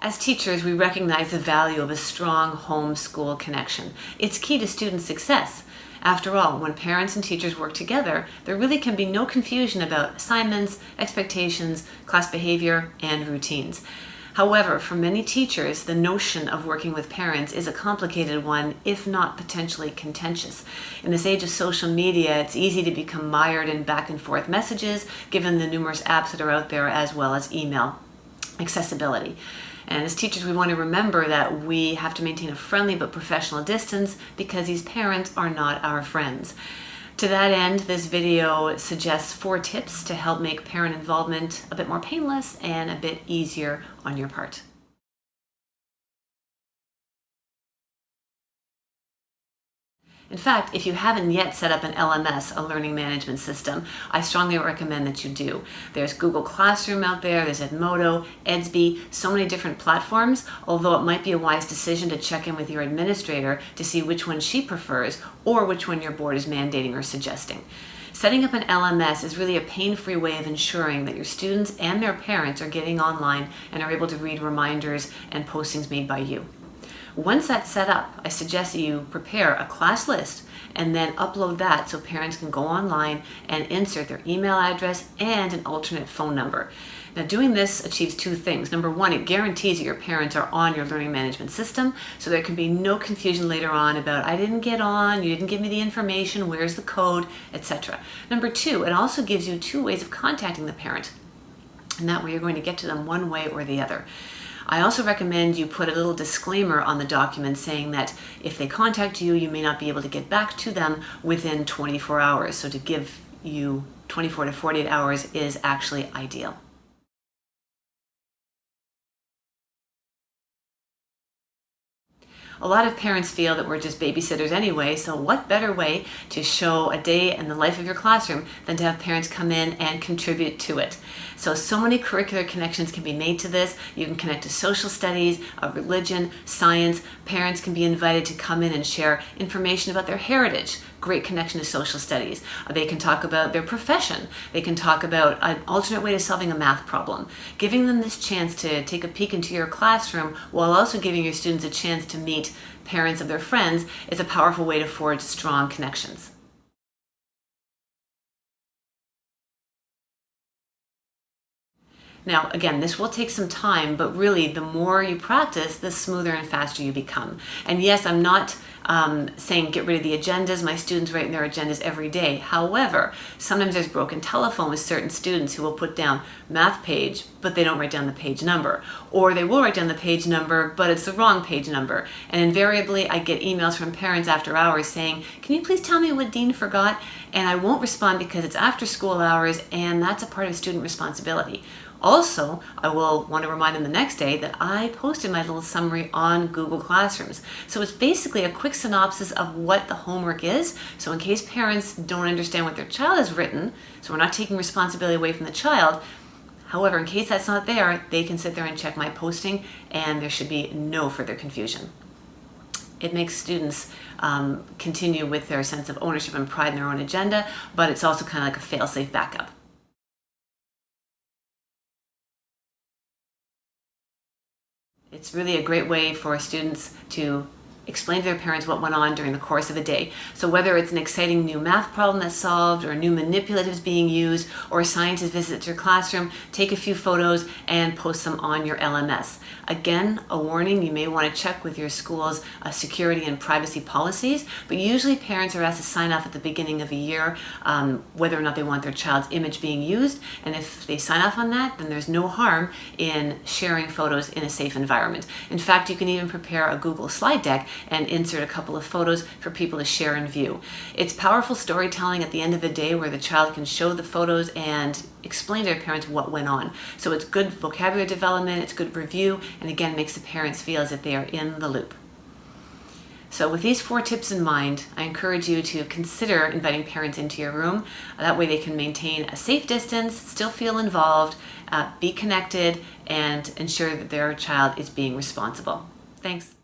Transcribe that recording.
As teachers, we recognize the value of a strong home-school connection. It's key to student success. After all, when parents and teachers work together, there really can be no confusion about assignments, expectations, class behavior, and routines. However, for many teachers, the notion of working with parents is a complicated one, if not potentially contentious. In this age of social media, it's easy to become mired in back and forth messages, given the numerous apps that are out there, as well as email accessibility. And as teachers, we want to remember that we have to maintain a friendly but professional distance because these parents are not our friends. To that end, this video suggests four tips to help make parent involvement a bit more painless and a bit easier on your part. In fact, if you haven't yet set up an LMS, a learning management system, I strongly recommend that you do. There's Google Classroom out there, there's Edmodo, Edsby, so many different platforms, although it might be a wise decision to check in with your administrator to see which one she prefers or which one your board is mandating or suggesting. Setting up an LMS is really a pain-free way of ensuring that your students and their parents are getting online and are able to read reminders and postings made by you. Once that's set up, I suggest that you prepare a class list and then upload that so parents can go online and insert their email address and an alternate phone number. Now doing this achieves two things. Number one, it guarantees that your parents are on your learning management system so there can be no confusion later on about I didn't get on, you didn't give me the information, where's the code, etc. Number two, it also gives you two ways of contacting the parent and that way you're going to get to them one way or the other. I also recommend you put a little disclaimer on the document saying that if they contact you, you may not be able to get back to them within 24 hours. So to give you 24 to 48 hours is actually ideal. A lot of parents feel that we're just babysitters anyway, so what better way to show a day in the life of your classroom than to have parents come in and contribute to it. So, so many curricular connections can be made to this. You can connect to social studies, religion, science. Parents can be invited to come in and share information about their heritage, great connection to social studies. Uh, they can talk about their profession. They can talk about an alternate way to solving a math problem. Giving them this chance to take a peek into your classroom while also giving your students a chance to meet parents of their friends is a powerful way to forge strong connections. Now, again, this will take some time, but really the more you practice, the smoother and faster you become. And yes, I'm not um, saying get rid of the agendas. My students write in their agendas every day. However, sometimes there's broken telephone with certain students who will put down math page, but they don't write down the page number. Or they will write down the page number, but it's the wrong page number. And invariably, I get emails from parents after hours saying, can you please tell me what Dean forgot? And I won't respond because it's after school hours and that's a part of student responsibility. Also, I will want to remind them the next day that I posted my little summary on Google Classrooms. So it's basically a quick synopsis of what the homework is. So in case parents don't understand what their child has written, so we're not taking responsibility away from the child, However, in case that's not there, they can sit there and check my posting and there should be no further confusion. It makes students um, continue with their sense of ownership and pride in their own agenda, but it's also kind of like a fail-safe backup. It's really a great way for students to explain to their parents what went on during the course of a day. So whether it's an exciting new math problem that's solved or new manipulatives being used or a scientist visits your classroom, take a few photos and post them on your LMS. Again, a warning, you may want to check with your school's uh, security and privacy policies, but usually parents are asked to sign off at the beginning of a year um, whether or not they want their child's image being used. And if they sign off on that, then there's no harm in sharing photos in a safe environment. In fact, you can even prepare a Google slide deck and insert a couple of photos for people to share and view. It's powerful storytelling at the end of the day where the child can show the photos and explain to their parents what went on. So it's good vocabulary development, it's good review, and again makes the parents feel as if they are in the loop. So with these four tips in mind, I encourage you to consider inviting parents into your room. That way they can maintain a safe distance, still feel involved, uh, be connected, and ensure that their child is being responsible. Thanks.